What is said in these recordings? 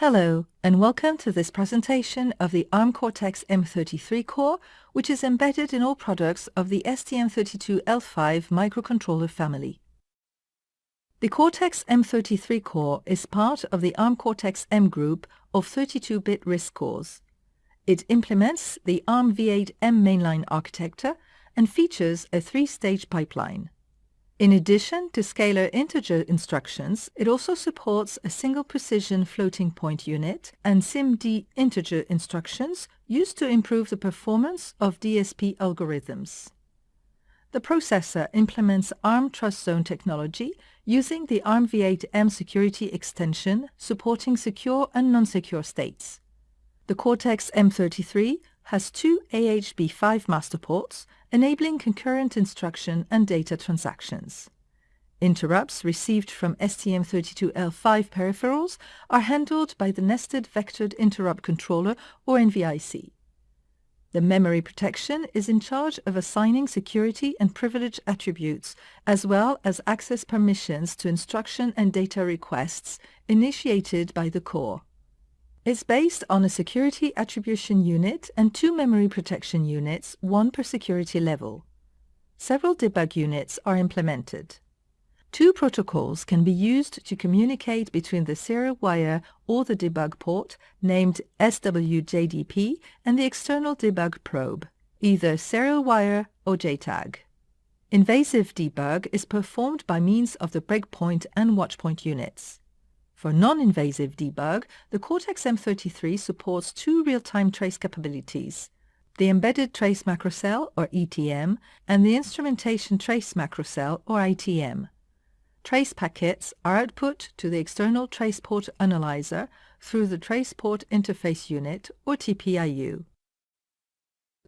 Hello, and welcome to this presentation of the ARM Cortex-M33 core, which is embedded in all products of the STM32L5 microcontroller family. The Cortex-M33 core is part of the ARM Cortex-M group of 32-bit RISC cores. It implements the ARM v8-M mainline architecture and features a three-stage pipeline. In addition to scalar integer instructions, it also supports a single precision floating point unit and SIMD integer instructions used to improve the performance of DSP algorithms. The processor implements ARM TrustZone technology using the ARMv8-M security extension supporting secure and non-secure states. The Cortex-M33 has two AHB5 master ports enabling concurrent instruction and data transactions. Interrupts received from STM32L5 peripherals are handled by the Nested Vectored Interrupt Controller or NVIC. The memory protection is in charge of assigning security and privilege attributes, as well as access permissions to instruction and data requests initiated by the core. It's based on a security attribution unit and two memory protection units, one per security level. Several debug units are implemented. Two protocols can be used to communicate between the serial wire or the debug port, named SWJDP, and the external debug probe, either serial wire or JTAG. Invasive debug is performed by means of the breakpoint and watchpoint units. For non-invasive debug, the Cortex-M33 supports two real-time trace capabilities, the Embedded Trace Macrocell, or ETM, and the Instrumentation Trace Macrocell, or ITM. Trace packets are output to the external trace port analyzer through the Trace Port Interface Unit, or TPIU.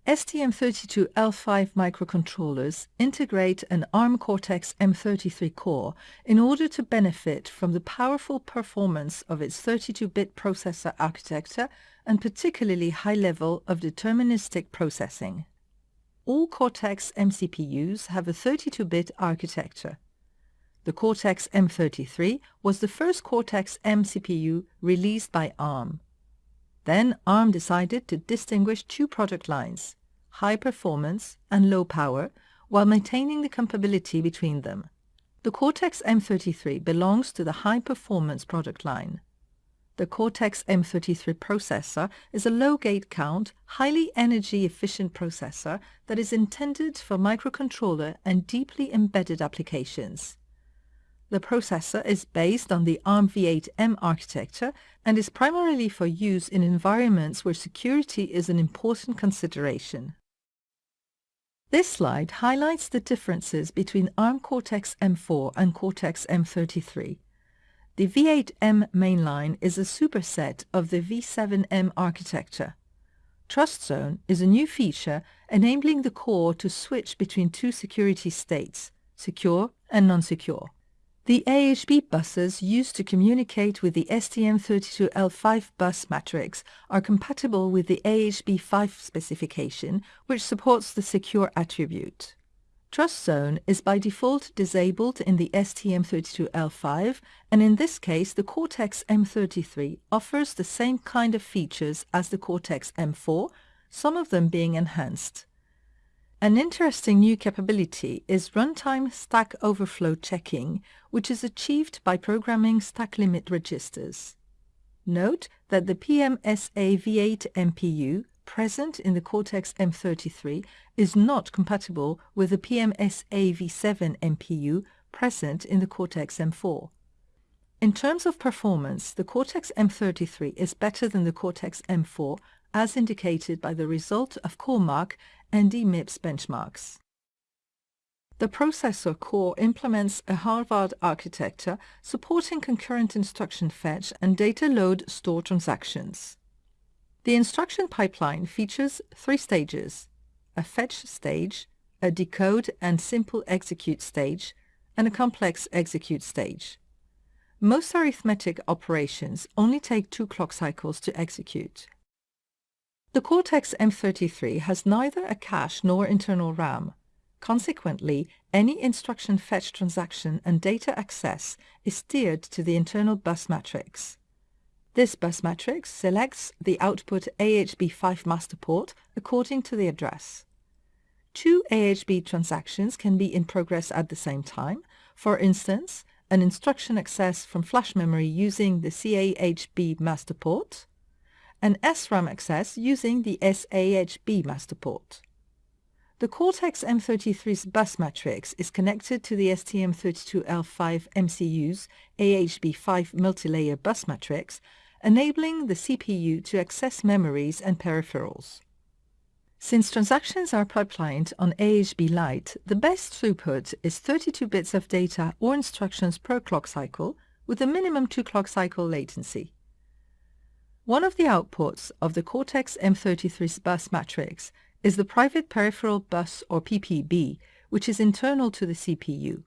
STM32L5 microcontrollers integrate an ARM Cortex-M33 core in order to benefit from the powerful performance of its 32-bit processor architecture and particularly high level of deterministic processing. All Cortex-M CPUs have a 32-bit architecture. The Cortex-M33 was the first Cortex-M CPU released by ARM. Then ARM decided to distinguish two product lines, high performance and low power, while maintaining the compatibility between them. The Cortex-M33 belongs to the high-performance product line. The Cortex-M33 processor is a low gate count, highly energy-efficient processor that is intended for microcontroller and deeply embedded applications. The processor is based on the ARMv8-M architecture and is primarily for use in environments where security is an important consideration. This slide highlights the differences between ARM Cortex-M4 and Cortex-M33. The V8M mainline is a superset of the V7M architecture. TrustZone is a new feature enabling the core to switch between two security states, secure and non-secure. The AHB buses used to communicate with the STM32L5 bus matrix are compatible with the AHB5 specification, which supports the secure attribute. Trust Zone is by default disabled in the STM32L5, and in this case the Cortex-M33 offers the same kind of features as the Cortex-M4, some of them being enhanced. An interesting new capability is runtime stack overflow checking, which is achieved by programming stack limit registers. Note that the PMSA V8 MPU present in the Cortex-M33 is not compatible with the PMSA V7 MPU present in the Cortex-M4. In terms of performance, the Cortex-M33 is better than the Cortex-M4 as indicated by the result of CoreMark and DMIPS benchmarks. The processor core implements a Harvard architecture supporting concurrent instruction fetch and data load store transactions. The instruction pipeline features three stages, a fetch stage, a decode and simple execute stage, and a complex execute stage. Most arithmetic operations only take two clock cycles to execute. The Cortex-M33 has neither a cache nor internal RAM. Consequently, any instruction fetch transaction and data access is steered to the internal bus matrix. This bus matrix selects the output AHB5 master port according to the address. Two AHB transactions can be in progress at the same time. For instance, an instruction access from flash memory using the CAHB master port, and SRAM access using the SAHB master port. The Cortex-M33's bus matrix is connected to the STM32L5 MCU's AHB5 multilayer bus matrix enabling the CPU to access memories and peripherals. Since transactions are pipelined on AHB Lite, the best throughput is 32 bits of data or instructions per clock cycle with a minimum 2 clock cycle latency. One of the outputs of the Cortex-M33 bus matrix is the private peripheral bus or PPB, which is internal to the CPU.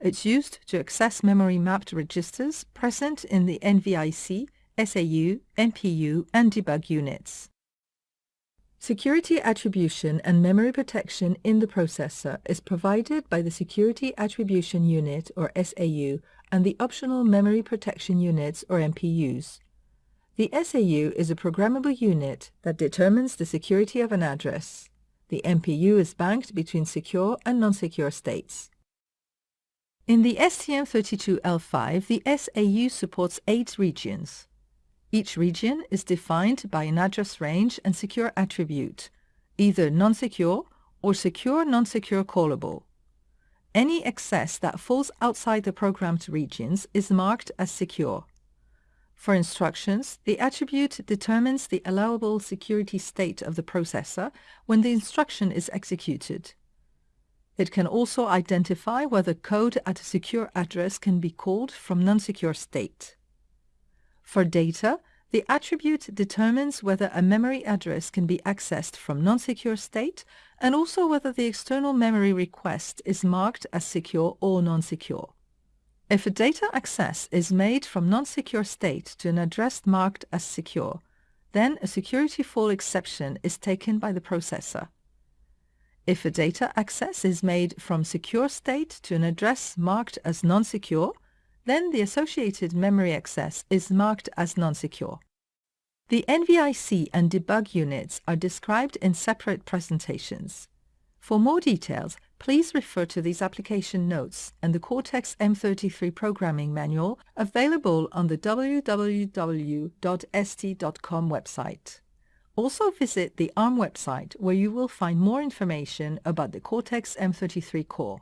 It's used to access memory mapped registers present in the NVIC SAU, MPU, and debug units. Security attribution and memory protection in the processor is provided by the Security Attribution Unit, or SAU, and the Optional Memory Protection Units, or MPUs. The SAU is a programmable unit that determines the security of an address. The MPU is banked between secure and non-secure states. In the STM32L5, the SAU supports eight regions. Each region is defined by an address range and secure attribute, either non-secure or secure non-secure callable. Any access that falls outside the programmed regions is marked as secure. For instructions, the attribute determines the allowable security state of the processor when the instruction is executed. It can also identify whether code at a secure address can be called from non-secure state. For data, the attribute determines whether a memory address can be accessed from non-secure state and also whether the external memory request is marked as secure or non-secure. If a data access is made from non-secure state to an address marked as secure, then a security fault exception is taken by the processor. If a data access is made from secure state to an address marked as non-secure, then the associated memory access is marked as non-secure. The NVIC and debug units are described in separate presentations. For more details, please refer to these application notes and the Cortex-M33 programming manual available on the www.st.com website. Also visit the ARM website where you will find more information about the Cortex-M33 core.